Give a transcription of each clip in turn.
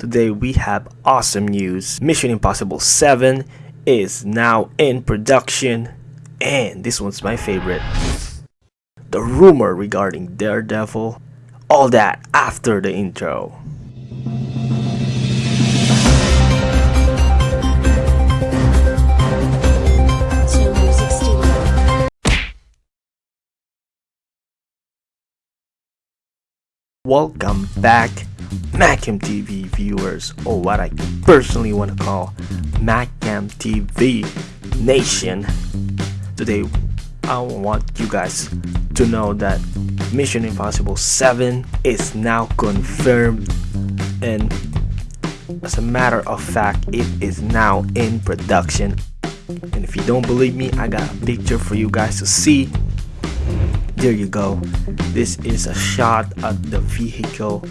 Today we have awesome news. Mission Impossible 7 is now in production and this one's my favorite. The rumor regarding Daredevil, all that after the intro. Welcome back, Macam TV viewers, or what I personally want to call Macam TV Nation. Today, I want you guys to know that Mission Impossible 7 is now confirmed, and as a matter of fact, it is now in production. And if you don't believe me, I got a picture for you guys to see there you go this is a shot at the vehicle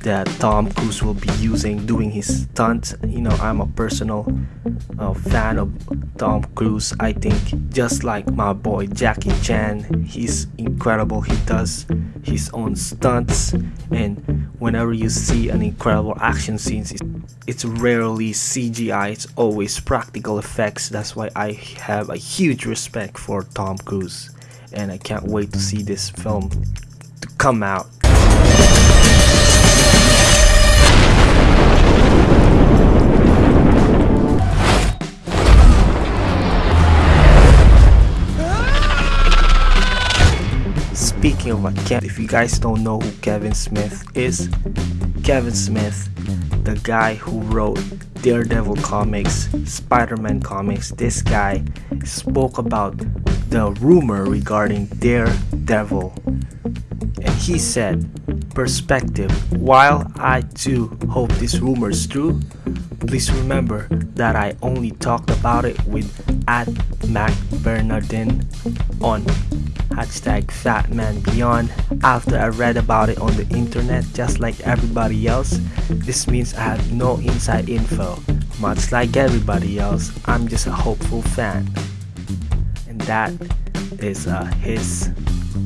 that Tom Cruise will be using doing his stunts. You know I'm a personal uh, fan of Tom Cruise. I think just like my boy Jackie Chan he's incredible. He does his own stunts and whenever you see an incredible action scenes it's, it's rarely CGI it's always practical effects. That's why I have a huge respect for Tom Cruise and I can't wait to see this film to come out. Speaking of Kevin, if you guys don't know who Kevin Smith is, Kevin Smith, the guy who wrote Daredevil comics, Spider-Man comics, this guy spoke about the rumor regarding Daredevil. And he said, perspective, while I too hope this rumor is true, please remember that I only talked about it with at Marc Bernardin on hashtag FatManBeyond. After I read about it on the internet just like everybody else, this means I have no inside info. Much like everybody else, I'm just a hopeful fan. And that is uh, his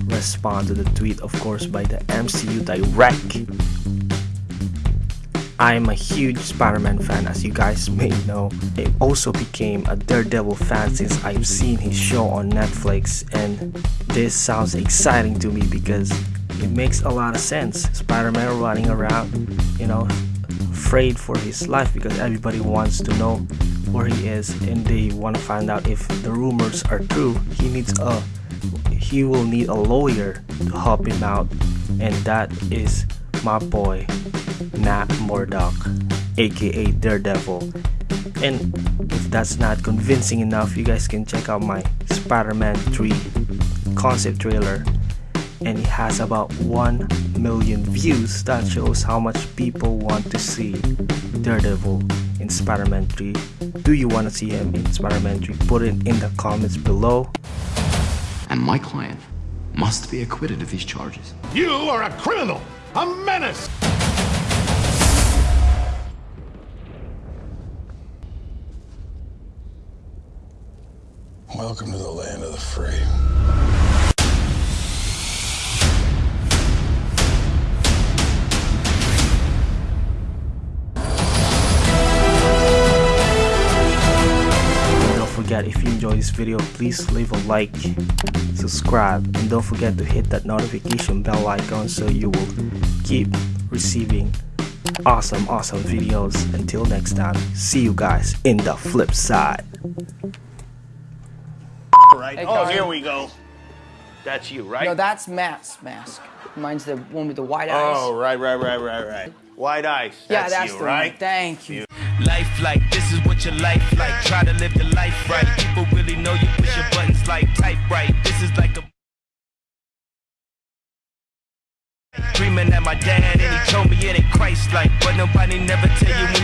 response to the tweet, of course, by the MCU Direct. I am a huge Spider-Man fan as you guys may know. I also became a Daredevil fan since I've seen his show on Netflix and this sounds exciting to me because it makes a lot of sense. Spider-Man running around, you know, afraid for his life because everybody wants to know where he is and they want to find out if the rumors are true. He needs a he will need a lawyer to help him out and that is my boy Murdock aka Daredevil. And if that's not convincing enough you guys can check out my Spider-Man 3 concept trailer. And it has about 1 million views. That shows how much people want to see Daredevil in Spider-Man 3 do you want to see him in Spider-Man 3 put it in the comments below. And my client must be acquitted of these charges. You are a criminal, a menace. Welcome to the land of the free. Don't forget if you enjoy this video please leave a like subscribe and don't forget to hit that notification bell icon so you will keep receiving awesome awesome videos until next time see you guys in the flip side right? Hey, oh, Kyle. here we go. That's you, right? No, that's Matt's mask. Mine's the one with the white oh, eyes. oh, right, right, right, right, right. White eyes. yeah, That's, that's you, the right? one. Thank you. Life like this is what your life like. Try to live the life right. People really know you push your buttons like type right. This is like a Dreaming at my dad and he told me it ain't Christ like, but nobody never tell you